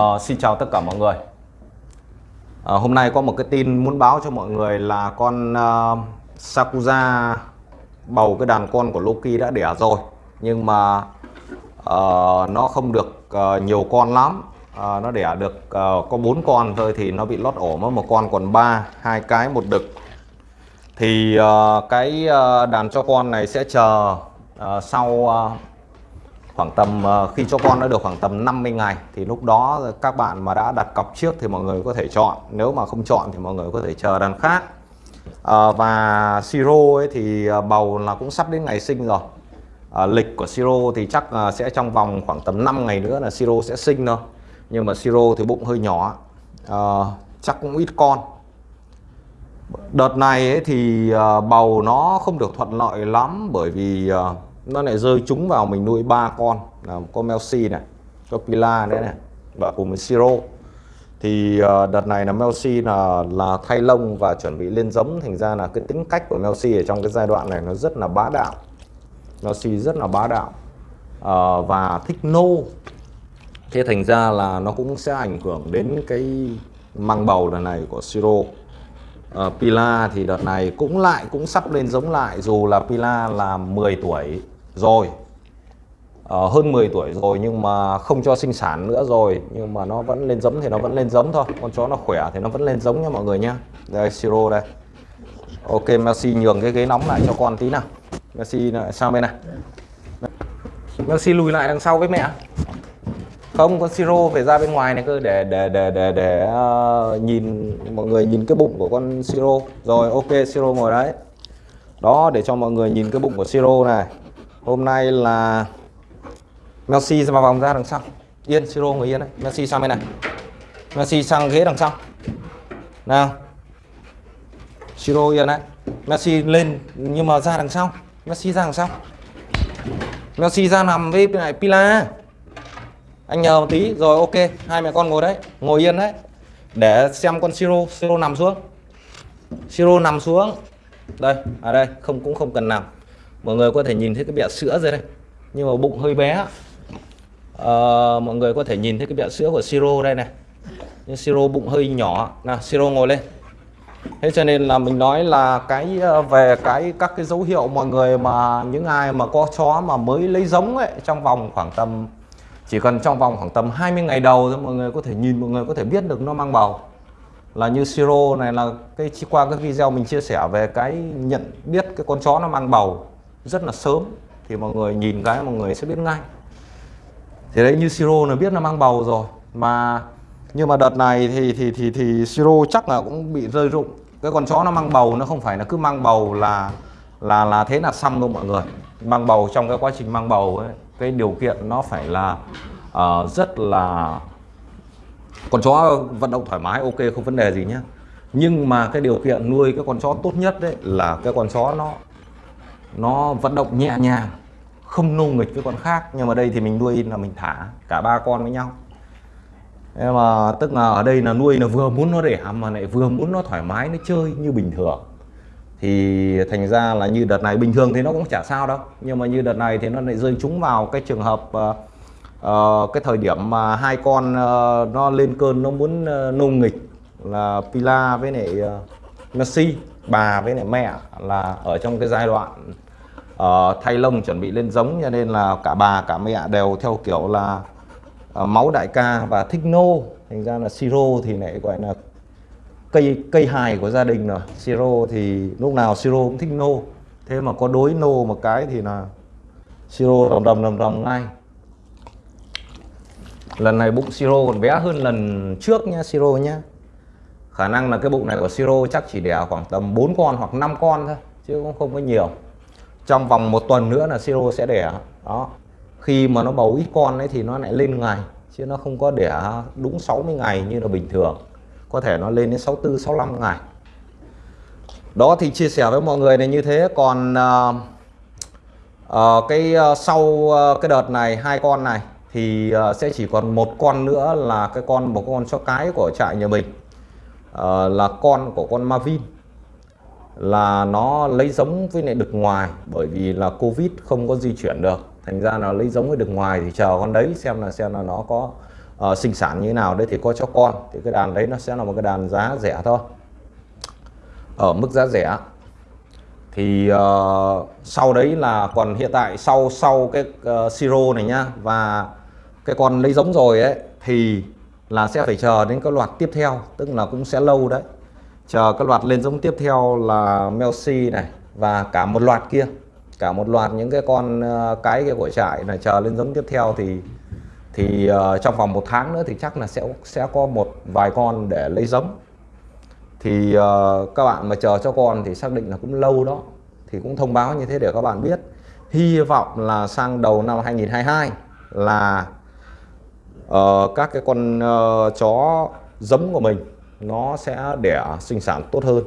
Uh, xin chào tất cả mọi người. Uh, Hôm nay có một cái tin muốn báo cho mọi người là con uh, Sakuza bầu cái đàn con của Loki đã đẻ rồi. Nhưng mà uh, nó không được uh, nhiều con lắm. Uh, Nó đẻ được uh, có bốn con thôi thì nó bị lót ổ mất một con còn ba hai cái một đực. Thì uh, cái uh, đàn cho con này sẽ chờ uh, sau uh, khoảng tầm ờ, khi cho con đã được khoảng tầm 50 ngày thì lúc đó các bạn mà đã đặt cọc trước thì mọi người có thể chọn. Nếu mà không chọn thì mọi người có thể chờ đàn khác. À, và siro ấy thì ờ, bầu là cũng sắp đến ngày sinh rồi. À, lịch của siro thì chắc sẽ trong vòng khoảng tầm 5 ngày nữa là siro sẽ sinh thôi. Nhưng mà siro thì bụng hơi nhỏ. À, chắc cũng ít con. Đợt này ấy thì bầu nó không được thuận lợi lắm bởi vì nó lại rơi trúng vào mình nuôi ba con. Là có Melsi này có Pila nữa này và cùng với Siro. Thì ờ, đợt này là Melsi là là thay lông và chuẩn bị lên giống. Thành ra là cái tính cách của Melsi ở trong cái giai đoạn này nó rất là bá đạo. Melsi rất là bá đạo. À, và thích nô. Thế thành ra là nó cũng sẽ ảnh hưởng đến cái mang bầu lần này của Siro. Uh, Pila thì đợt này cũng lại cũng sắp lên giống lại. Dù là Pila là 10 tuổi rồi. Uh, hơn 10 tuổi rồi nhưng mà không cho sinh sản nữa rồi. Nhưng mà nó vẫn lên giống thì nó vẫn lên giống thôi. Con chó nó khỏe thì nó vẫn lên giống nha mọi người nhá đây siro đây. Ok Messi nhường cái ghế nóng lại cho con tí nào. Messi lại sang bên này? Messi lùi lại đằng sau với mẹ. Không con siro phải ra bên ngoài này cơ để để để để để uh, nhìn mọi người nhìn cái bụng của con siro rồi ok siro ngồi đấy. Đó để cho mọi người nhìn cái bụng của siro này hôm nay là Messi vào vòng ra đằng sau. Yên, siro người yên đấy. Messi sang bên này. Messi sang ghế đằng sau. Nào. Siro yên đấy. Messi lên, nhưng mà ra đằng sau. Messi ra đằng sau. Messi ra nằm với bên này Pila. Anh nhờ một tí. Rồi, ok. Hai mẹ con ngồi đấy. Ngồi yên đấy. Để xem con siro. Siro nằm xuống. Siro nằm xuống. Đây, ở à đây. Không, cũng không cần nằm mọi người có thể nhìn thấy cái bẹ sữa rồi đây nhưng mà bụng hơi bé. À, mọi người có thể nhìn thấy cái bẹ sữa của siro đây này. Nhưng siro bụng hơi nhỏ. Nào siro ngồi lên. Thế cho nên là mình nói là cái ờ, về cái các cái dấu hiệu mọi người mà những ai mà có chó mà mới lấy giống ấy trong vòng khoảng tầm chỉ cần trong vòng khoảng tầm 20 ngày đầu thôi mọi người có thể nhìn mọi người có thể biết được nó mang bầu là như siro này là cái qua cái video mình chia sẻ về cái nhận biết cái con chó nó mang bầu rất là sớm thì mọi người nhìn cái mọi người sẽ biết ngay. Thì đấy như siro là biết nó mang bầu rồi mà nhưng mà đợt này thì thì thì thì siro chắc là cũng bị rơi rụng. Cái con chó nó mang bầu nó không phải là cứ mang bầu là là là thế là xong đâu mọi người. Mang bầu trong cái quá trình mang bầu ấy cái điều kiện nó phải là uh, rất là con chó vận động thoải mái ok không vấn đề gì nhé nhưng mà cái điều kiện nuôi cái con chó tốt nhất đấy là cái con chó nó nó vận động nhẹ nhàng không nô nghịch với con khác nhưng mà đây thì mình nuôi là mình thả cả ba con với nhau. Nhưng mà tức là ở đây là nuôi là vừa muốn nó đẻ mà lại vừa muốn nó thoải mái nó chơi như bình thường. Thì thành ra là như đợt này bình thường thì nó cũng chả sao đâu nhưng mà như đợt này thì nó lại rơi trúng vào cái trường hợp uh, uh, cái thời điểm mà hai con uh, nó lên cơn nó muốn uh, nô nghịch là Pila với lại uh, Messi bà với lại mẹ là ở trong cái giai đoạn uh, thay lông chuẩn bị lên giống cho nên là cả bà cả mẹ đều theo kiểu là uh, máu đại ca và thích nô. Thành ra là siro thì lại gọi là cây cây hài của gia đình rồi. Siro thì lúc nào siro cũng thích nô. Thế mà có đối nô một cái thì là siro đầm đầm đầm đầm ngay. Lần này bụng siro còn bé hơn lần trước nha siro nhá. Khả năng là cái bụng này của siro chắc chỉ đẻ khoảng tầm 4 con hoặc 5 con thôi chứ cũng không có nhiều trong vòng một tuần nữa là siro sẽ đẻ. Đó. Khi mà nó bầu ít con ấy thì nó lại lên ngày chứ nó không có đẻ đúng 60 ngày như là bình thường. Có thể nó lên đến 64 65 ngày. Đó thì chia sẻ với mọi người này như thế. Còn uh, uh, cái uh, sau uh, cái đợt này hai con này thì uh, sẽ chỉ còn một con nữa là cái con một con chó cái của trại nhà mình uh, là con của con Marvin là nó lấy giống với lại đực ngoài bởi vì là Covid không có di chuyển được. Thành ra là lấy giống với đực ngoài thì chờ con đấy xem là xem là nó có uh, sinh sản như thế nào. Đấy thì có cho con. Thì cái đàn đấy nó sẽ là một cái đàn giá rẻ thôi. Ở mức giá rẻ. Thì uh, sau đấy là còn hiện tại sau sau cái uh, siro này nhá và cái con lấy giống rồi ấy thì là sẽ phải chờ đến cái loạt tiếp theo tức là cũng sẽ lâu đấy chờ các loạt lên giống tiếp theo là Melsi này và cả một loạt kia. Cả một loạt những cái con cái cái kia của trại này chờ lên giống tiếp theo thì thì uh, trong vòng một tháng nữa thì chắc là sẽ sẽ có một vài con để lấy giống. Thì uh, các bạn mà chờ cho con thì xác định là cũng lâu đó thì cũng thông báo như thế để các bạn biết. Hy vọng là sang đầu năm 2022 là uh, các cái con uh, chó giống của mình nó sẽ đẻ sinh sản tốt hơn.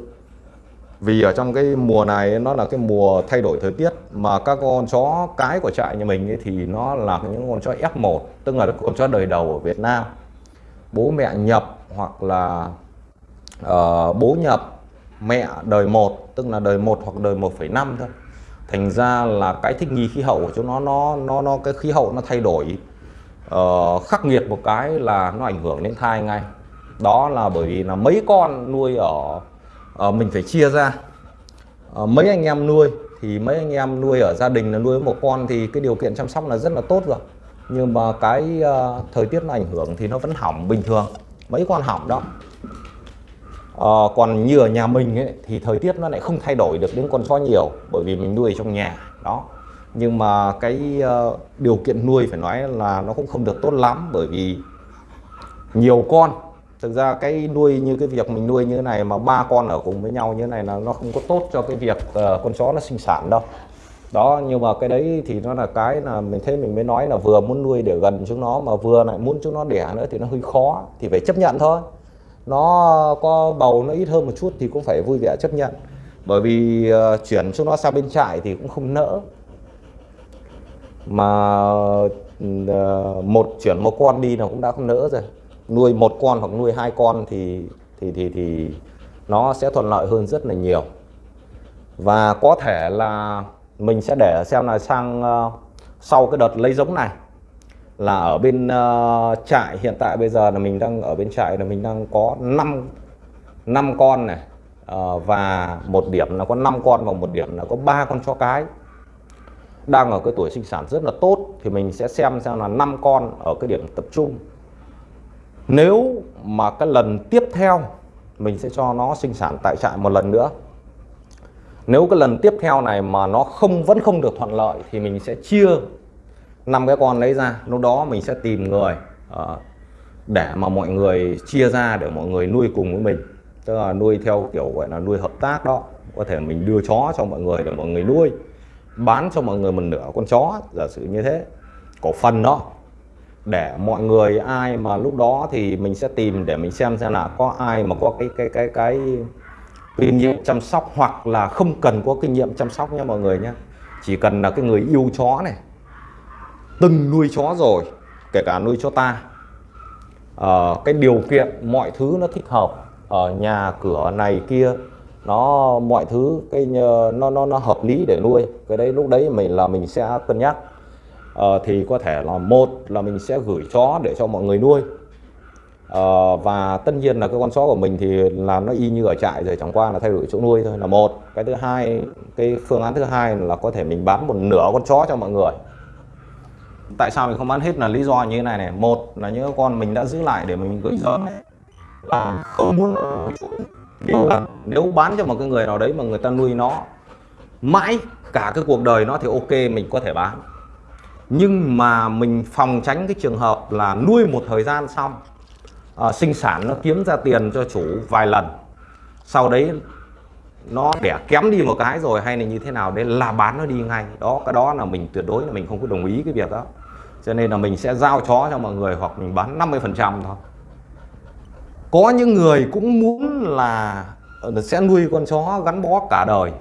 Vì ở trong cái mùa này nó là cái mùa thay đổi thời tiết mà các con chó cái của trại nhà mình ấy thì nó là những con chó F1 tức là con chó đời đầu ở Việt Nam. Bố mẹ nhập hoặc là uh, bố nhập mẹ đời 1 tức là đời 1 hoặc đời 1,5 thôi. Thành ra là cái thích nghi khí hậu của chúng nó nó nó nó cái khí hậu nó thay đổi uh, khắc nghiệt một cái là nó ảnh hưởng đến thai ngay đó là bởi vì là mấy con nuôi ở uh, mình phải chia ra. Uh, mấy anh em nuôi thì mấy anh em nuôi ở gia đình là nuôi một con thì cái điều kiện chăm sóc là rất là tốt rồi. Nhưng mà cái uh, thời tiết nó ảnh hưởng thì nó vẫn hỏng bình thường. Mấy con hỏng đó. Uh, còn như ở nhà mình ấy, thì thời tiết nó lại không thay đổi được đến con chó nhiều bởi vì mình nuôi trong nhà. Đó. Nhưng mà cái uh, điều kiện nuôi phải nói là nó cũng không được tốt lắm bởi vì nhiều con thực ra cái nuôi như cái việc mình nuôi như thế này mà ba con ở cùng với nhau như thế này là nó không có tốt cho cái việc uh, con chó nó sinh sản đâu. Đó nhưng mà cái đấy thì nó là cái là mình thấy mình mới nói là vừa muốn nuôi để gần chúng nó mà vừa lại muốn chúng nó đẻ nữa thì nó hơi khó thì phải chấp nhận thôi. Nó có bầu nó ít hơn một chút thì cũng phải vui vẻ chấp nhận. Bởi vì uh, chuyển chúng nó sang bên trại thì cũng không nỡ. Mà uh, một chuyển một con đi là cũng đã không nỡ rồi nuôi một con hoặc nuôi hai con thì thì thì thì nó sẽ thuận lợi hơn rất là nhiều. Và có thể là mình sẽ để xem là sang uh, sau cái đợt lấy giống này là ở bên uh, trại hiện tại bây giờ là mình đang ở bên trại là mình đang có 5 năm con này uh, và một điểm là có 5 con và một điểm là có ba con chó cái. Đang ở cái tuổi sinh sản rất là tốt thì mình sẽ xem xem là 5 con ở cái điểm tập trung nếu mà cái lần tiếp theo mình sẽ cho nó sinh sản tại trại một lần nữa. Nếu cái lần tiếp theo này mà nó không vẫn không được thuận lợi thì mình sẽ chia năm cái con lấy ra. Lúc đó mình sẽ tìm người uh, để mà mọi người chia ra để mọi người nuôi cùng với mình. Tức là nuôi theo kiểu gọi là nuôi hợp tác đó. Có thể mình đưa chó cho mọi người để mọi người nuôi bán cho mọi người một nửa con chó giả sử như thế. Cổ phần đó để mọi người ai mà lúc đó thì mình sẽ tìm để mình xem xem là có ai mà có cái cái cái cái kinh nghiệm chăm sóc hoặc là không cần có kinh nghiệm chăm sóc nha mọi người nhé. Chỉ cần là cái người yêu chó này từng nuôi chó rồi kể cả nuôi chó ta à, cái điều kiện mọi thứ nó thích hợp ở nhà cửa này kia nó mọi thứ cái ờ, nó nó nó hợp lý để nuôi. Cái đấy lúc đấy mình là mình sẽ cân nhắc uh, thì có thể là một là mình sẽ gửi chó để cho mọi người nuôi. Uh, và tất nhiên là cái con chó của mình thì là nó y như ở trại rồi chẳng qua là thay đổi chỗ nuôi thôi là một. Cái thứ hai cái phương án thứ hai là có thể mình bán một nửa con chó cho mọi người. Tại sao mình không bán hết là lý do như thế này này? Một là những con mình đã giữ lại để mình gửi chó là không muốn nếu bán cho một cái người nào đấy mà người ta nuôi nó mãi cả cái cuộc đời nó thì ok mình có thể bán nhưng mà mình phòng tránh cái trường hợp là nuôi một thời gian xong uh, sinh sản nó kiếm ra tiền cho chủ vài lần. Sau đấy nó đẻ kém đi một cái rồi hay là như thế nào đấy là bán nó đi ngay. Đó cái đó là mình tuyệt đối là mình không có đồng ý cái việc đó. Cho nên là mình sẽ giao chó cho mọi người hoặc mình bán 50 phần trăm thôi. Có những người cũng muốn ờ, là sẽ nuôi con chó gắn bó cả đời.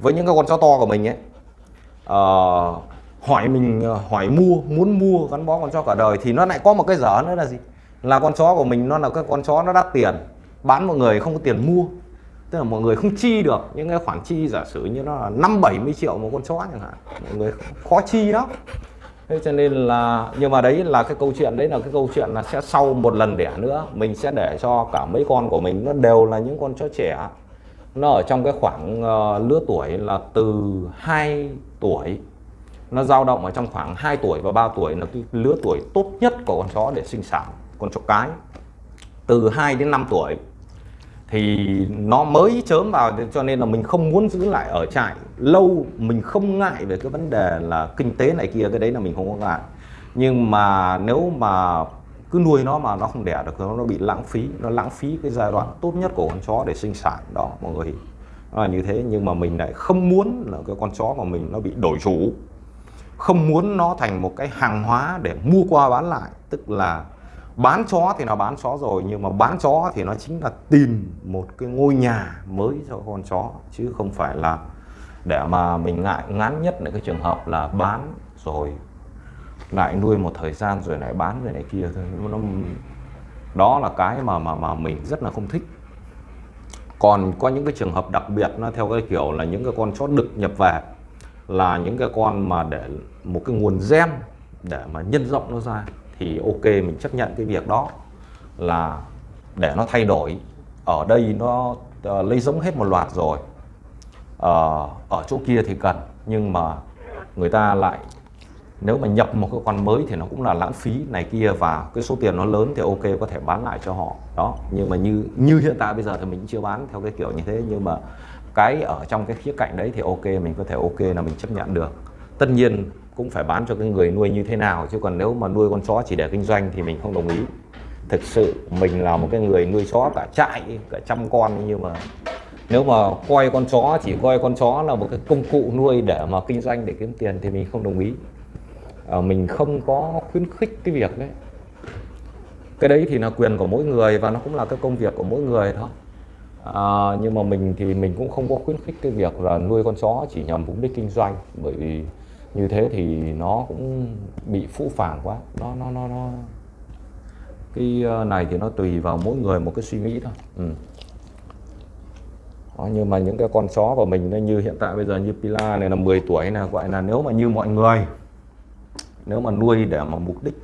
Với những cái con chó to của mình ấy uh, hỏi mình ờ, hỏi mua muốn mua gắn bó con chó cả đời thì nó lại có một cái dở nữa là gì? Là con chó của mình nó là cái con chó nó đắt tiền bán mọi người không có tiền mua. Tức là mọi người không chi được những cái khoản chi giả sử như nó là năm bảy mươi triệu một con chó chẳng hạn. Mọi người khó chi đó. Thế cho nên là nhưng mà đấy là cái câu chuyện đấy là cái câu chuyện là sẽ sau một lần đẻ nữa mình sẽ để cho cả mấy con của mình nó đều là những con chó trẻ. Nó ở trong cái khoảng uh, lứa tuổi là từ 2 tuổi nó dao động ở trong khoảng 2 tuổi và 3 tuổi là cái lứa tuổi tốt nhất của con chó để sinh sản, con chó cái. Từ 2 đến 5 tuổi thì nó mới chớm vào, cho nên là mình không muốn giữ lại ở trại. Lâu mình không ngại về cái vấn đề là kinh tế này kia, cái đấy là mình không có ngại. Nhưng mà nếu mà cứ nuôi nó mà nó không đẻ được, nó bị lãng phí, nó lãng phí cái giai đoạn tốt nhất của con chó để sinh sản, đó, mọi người. Nó là như thế, nhưng mà mình lại không muốn là cái con chó của mình nó bị đổi chủ không muốn nó thành một cái hàng hóa để mua qua bán lại, tức là bán chó thì nó bán chó rồi, nhưng mà bán chó thì nó chính là tìm một cái ngôi nhà mới cho con chó, chứ không phải là để mà mình ngại ngán nhất là cái trường hợp là bán rồi lại nuôi một thời gian rồi lại bán rồi này kia thôi. Nó đó là cái mà mà mà mình rất là không thích. Còn có những cái trường hợp đặc biệt nó theo cái kiểu là những cái con chó đực nhập về là những cái con mà để một cái nguồn gen để mà nhân rộng nó ra thì ok mình chấp nhận cái việc đó là để nó thay đổi. Ở đây nó uh, lấy giống hết một loạt rồi. Uh, ở chỗ kia thì cần nhưng mà người ta lại nếu mà nhập một cái con mới thì nó cũng là lãng phí này kia và cái số tiền nó lớn thì ok có thể bán lại cho họ. Đó nhưng mà như như hiện tại bây giờ thì mình chưa bán theo cái kiểu như thế nhưng mà cái ở trong cái khía cạnh đấy thì ok mình có thể ok là mình chấp nhận được. Tất nhiên cũng phải bán cho cái người nuôi như thế nào chứ còn nếu mà nuôi con chó chỉ để kinh doanh thì mình không đồng ý. Thực sự mình là một cái người nuôi chó cả trại cả trăm con nhưng mà nếu mà coi con chó chỉ coi con chó là một cái công cụ nuôi để mà kinh doanh để kiếm tiền thì mình không đồng ý. À, mình không có khuyến khích cái việc đấy. Cái đấy thì là quyền của mỗi người và nó cũng là cái công việc của mỗi người thôi à, nhưng mà mình thì mình cũng không có khuyến khích cái việc là nuôi con chó chỉ nhằm mục đích kinh doanh bởi vì như thế thì nó cũng bị phũ phàng quá nó nó nó nó cái ờ, này thì nó tùy vào mỗi người một cái suy nghĩ thôi ừ. Đó, nhưng mà những cái con chó của mình nó như hiện tại bây giờ như Pila này là 10 tuổi là gọi là nếu mà như mọi người nếu mà nuôi để mà mục đích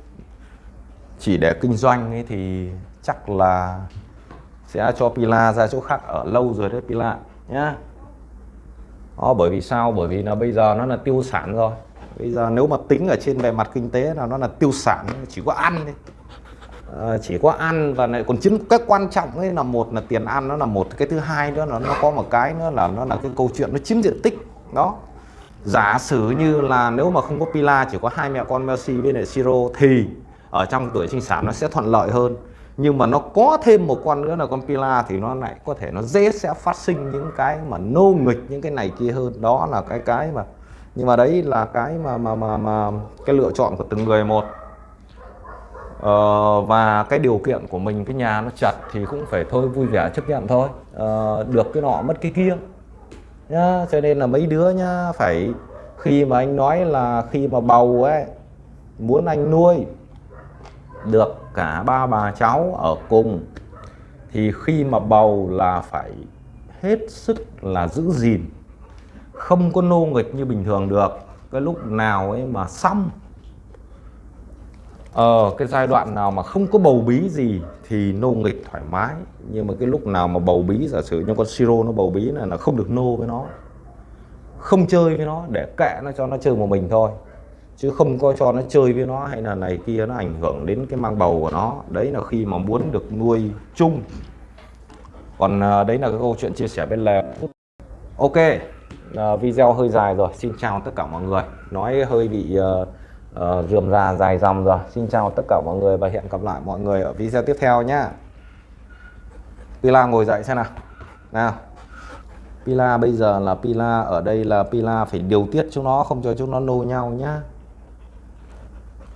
chỉ để kinh doanh ấy thì chắc là sẽ cho Pila ra chỗ khác ở lâu rồi đấy Pila nhá. Đó, bởi vì sao? Bởi vì là bây giờ nó là tiêu sản rồi. Bây giờ nếu mà tính ở trên bề mặt kinh tế là nó là tiêu sản chỉ có ăn thôi. À, chỉ có ăn và lại còn chính cái quan trọng ấy là một là tiền ăn nó là một. Cái thứ hai nữa là nó có một cái nữa là nó là cái câu chuyện nó chiếm diện tích đó. Giả sử như là nếu mà không có pila chỉ có hai mẹ con Messi với lại Siro thì ở trong tuổi sinh sản nó sẽ thuận lợi hơn nhưng mà nó có thêm một con nữa là con Pila thì nó lại có thể nó dễ sẽ phát sinh những cái mà nô nghịch những cái này kia hơn. Đó là cái cái mà nhưng mà đấy là cái mà mà mà mà cái lựa chọn của từng người một. Ờ, và cái điều kiện của mình cái nhà nó chặt thì cũng phải thôi vui vẻ chấp nhận thôi. Ờ, được cái nọ mất cái kia. Nhá cho nên là mấy đứa nhá phải khi mà anh nói là khi mà bầu ấy muốn anh nuôi được cả ba bà cháu ở cùng, thì khi mà bầu là phải hết sức là giữ gìn, không có nô nghịch như bình thường được. Cái lúc nào ấy mà xong ờ cái giai đoạn nào mà không có bầu bí gì thì nô nghịch thoải mái. Nhưng mà cái lúc nào mà bầu bí, giả sử như con siro nó bầu bí này là không được nô với nó, không chơi với nó, để kệ nó cho nó chơi một mình thôi chứ không có cho nó chơi với nó hay là này kia nó ảnh hưởng đến cái mang bầu của nó. Đấy là khi mà muốn được nuôi chung. Còn à, đấy là cái câu chuyện chia sẻ bên lề. Ok uh, video hơi dài rồi. Xin chào tất cả mọi người. Nói hơi bị uh, uh, rườm rà dài dòng rồi. Xin chào tất cả mọi người và hẹn gặp lại mọi người ở video tiếp theo nhá. Pila ngồi dậy xem nào. Nào. Pila bây giờ là Pila ở đây là Pila phải điều tiết chúng nó không cho chúng nó nô nhau nhá.